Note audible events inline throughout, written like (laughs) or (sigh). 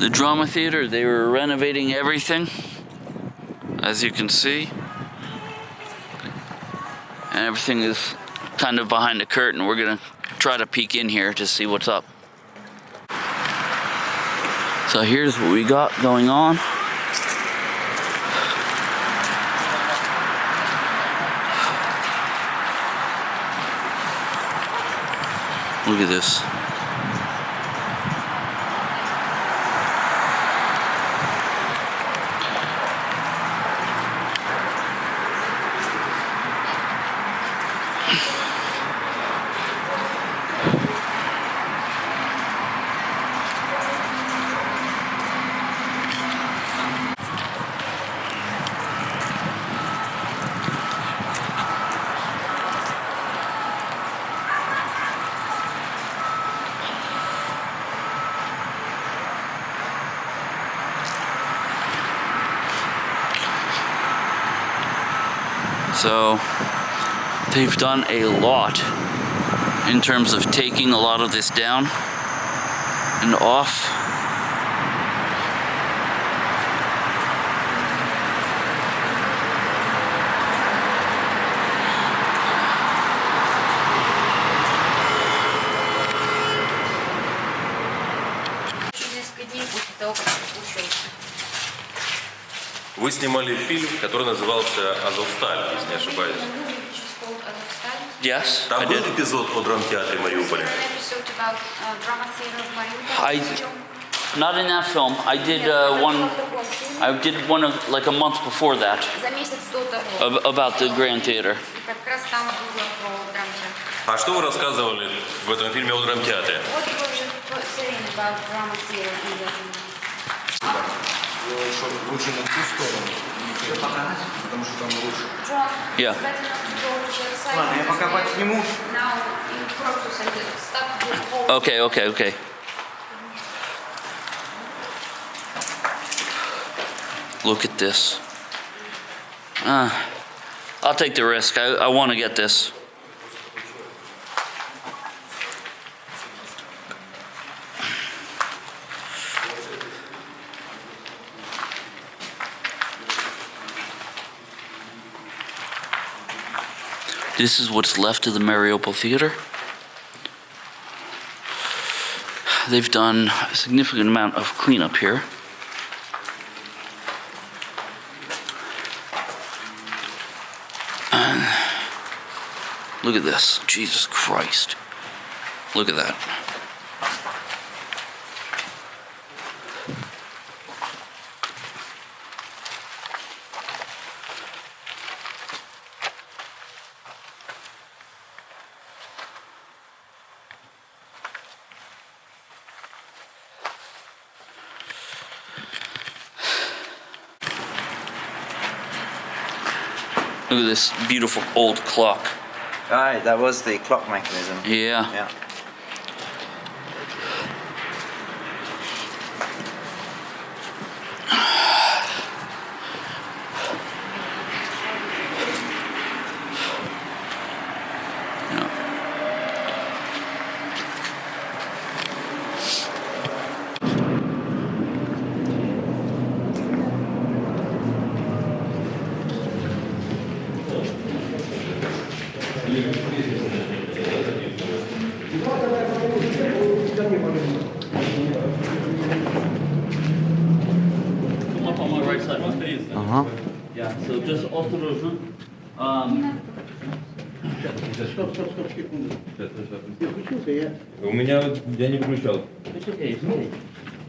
the drama theater. They were renovating everything, as you can see. And everything is kind of behind the curtain. We're gonna try to peek in here to see what's up. So here's what we got going on. Look at this. So they've done a lot in terms of taking a lot of this down and off. Вы снимали фильм, который назывался «Азовсталь», если не ошибаюсь. Yes, I Там был did. эпизод о драмтеатре Мариуполя. I- Not in that film. I did uh, one. I did one of like a month before that ab- about the Grand Theater. А что вы рассказывали в этом фильме о драмтеатре? What was you saying about drama theater in the Чтобы лучше на ту сторону. Потому что там лучше. John, Yeah. it's better not to go to the side Ладно, я because пока they- подсниму. Now in process and the stuff will fall. Okay, okay, okay. Look at this. Uh, I'll take the risk. I, I want to get this. This is what's left of the Mariupol Theater. They've done a significant amount of cleanup here. Look at this. Jesus Christ. Look at that. Look at this beautiful old clock. Right, that was the clock mechanism. Yeah. Yeah. yeah. Come up on my right side, please. Uh huh Yeah, so just осторожно. Um, У меня я не выключал. it's okay, it's okay.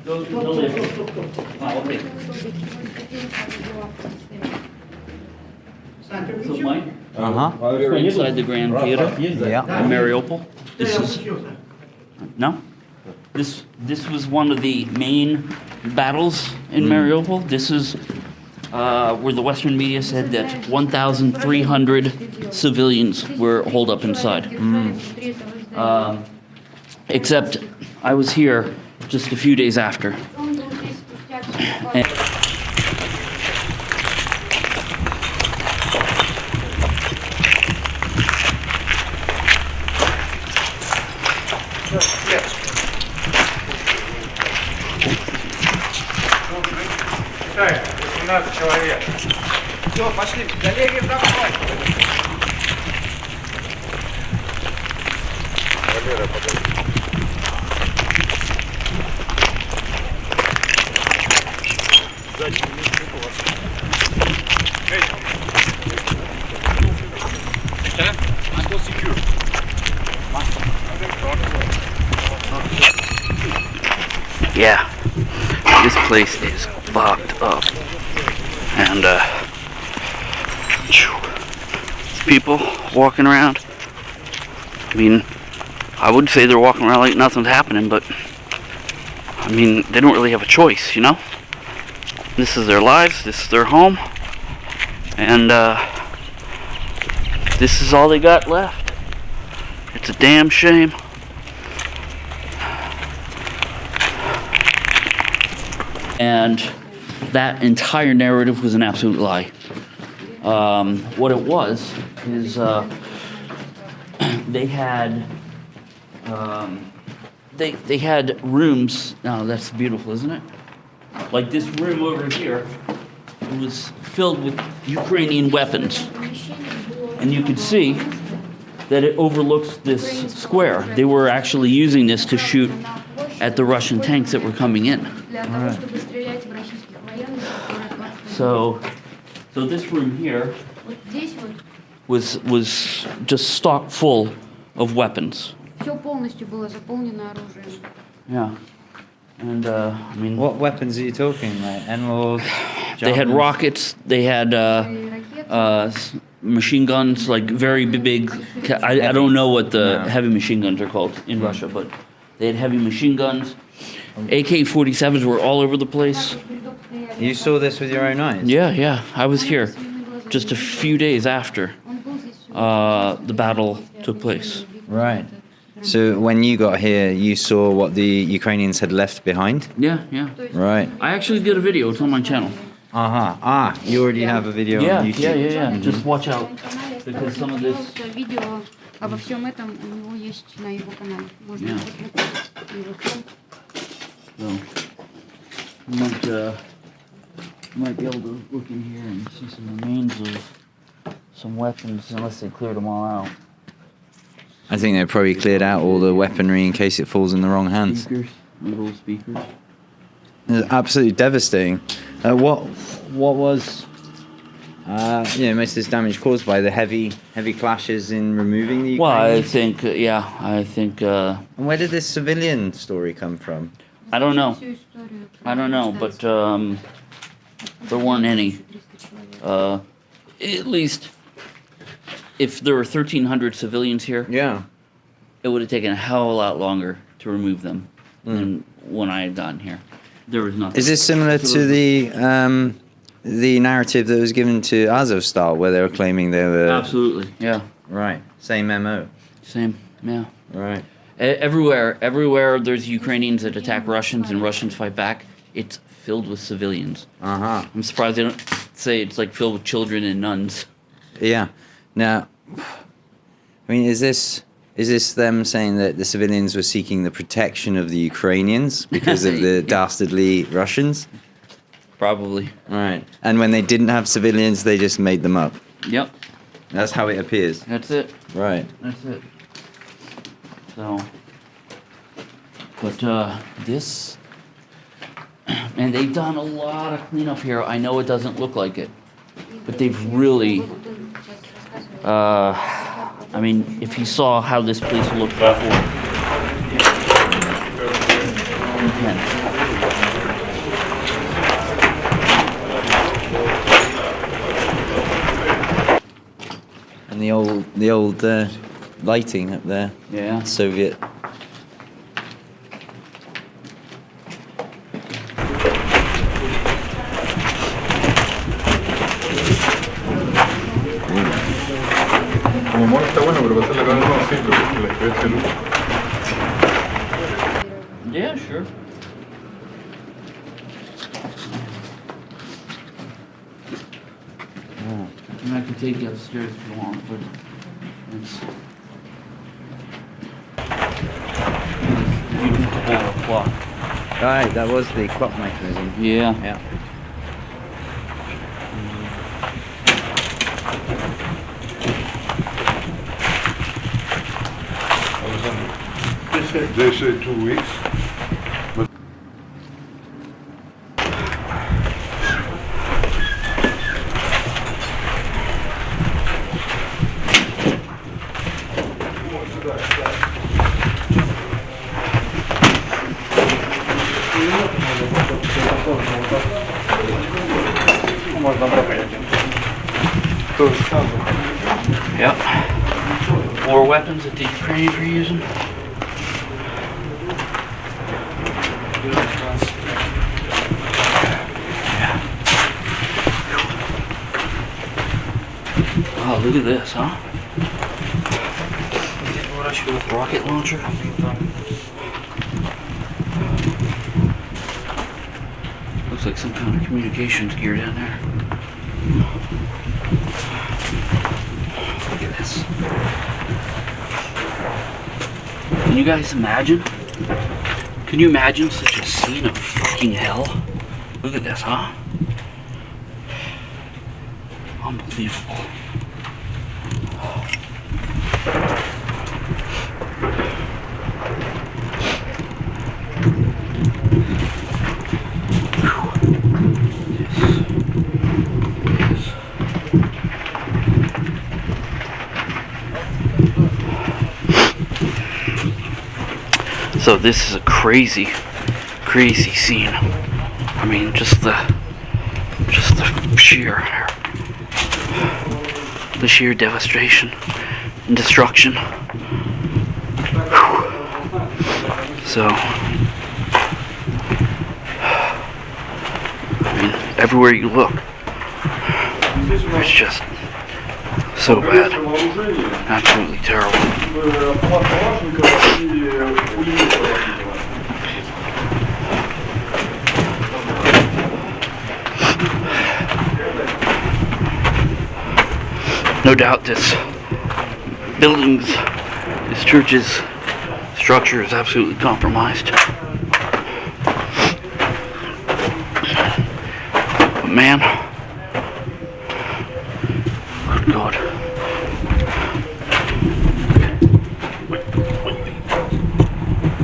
Go to the left. Ah, okay. So Mike, Uh huh. we're inside the Grand Theater Yeah. in Mariupol. This is no. This this was one of the main battles in Mariupol. This is uh, where the Western media said that 1,300 civilians were holed up inside. Um, except I was here just a few days after. And- Считаем, 18 человек. Все, пошли. Галерия, давай. Валера, подожди. Yeah, this place is fucked up. And, uh, people walking around. I mean, I would say they're walking around like nothing's happening, but, I mean, they don't really have a choice, you know? This is their lives, this is their home, and, uh, this is all they got left. It's a damn shame. and that entire narrative was an absolute lie. Um, what it was is uh, (clears throat) they had um, they they had rooms. Now oh, that's beautiful, isn't it? Like this room over here it was filled with Ukrainian weapons, and you could see that it overlooks this square. They were actually using this to shoot at the Russian tanks that were coming in So, so this room here Вот здесь вот was was just stock full of weapons. все полностью было заполнено оружием. Yeah, and uh, I mean, What weapons are you talking? Like NLAWs? (sighs) they had javelins? rockets. They had uh, И ракеты. uh, s- machine guns, like very b- big. ca- I, I don't know what the No. heavy machine guns are called in Russia, but they had heavy machine guns. AK-47s were all over the place. You saw this with your own eyes? Yeah, yeah, I was here just a few days after uh, the battle took place. Right. So when you got here, you saw what the Ukrainians had left behind? Yeah, yeah. Right. I actually did a video. It's on my channel. Uh-huh. Ah, you already have a video Yeah, on YouTube. yeah, yeah, yeah. Just watch out. Because some of this. Видео обо всем этом у него есть на его канале. Можно Yeah. посмотреть его фильм. So, you might, uh, you might be able to look in here and see some remains of some weapons, unless they cleared them all out. I think they probably cleared out all the weaponry in case it falls in the wrong hands. Speakers, little speakers. It's absolutely devastating. Uh, what what was uh, you know most of this damage caused by the heavy heavy clashes in removing the? Ukrainians? Well, I think uh, yeah, I think. Uh, and where did this civilian story come from? I don't know. I don't know, but um, there weren't any. Uh, at least, if there were 1,300 civilians here, Yeah. it would have taken a hell of a lot longer to remove them than when I had gotten here. There was nothing. Is this similar to the um, the narrative that was given to Azovstal, where they were claiming they were Absolutely, yeah, right? Same MO. same, yeah. Right. E- Everywhere, everywhere there's Ukrainians that attack Russians and Russians fight back, it's filled with civilians. Uh huh. I'm surprised they don't say it's like filled with children and nuns. Yeah. Now, I mean, is this is this them saying that the civilians were seeking the protection of the Ukrainians because of (laughs) the dastardly Russians? Probably. Right. And when they didn't have civilians, they just made them up. Yep, That's how it appears. that's it. Right. That's it. So, but uh, this, and they've done a lot of cleanup here. I know it doesn't look like it, but they've really. Uh, I mean, if you saw how this place looked before. intense. And the old the old uh, lighting up there, Yeah. Soviet. Pero porque la diferencia de luz. Yeah, sure. And I can take you upstairs if you want, but it's beautiful clock. Right. That was the clock mechanism. Yeah. Yeah. They say two weeks. But. Yep. War weapons that the Ukrainians were using. Oh, look at this, huh? With Rocket launcher. Looks like some kind of communications gear down there. Look at this. Can you guys imagine? Can you imagine such a scene of fucking hell? Look at this, huh? Unbelievable. So this is a crazy, crazy scene. I mean, just the, just the sheer, the sheer devastation and destruction. So, I mean, everywhere you look, it's just so bad, absolutely terrible. No doubt this buildings, this church's structure is absolutely compromised. But man,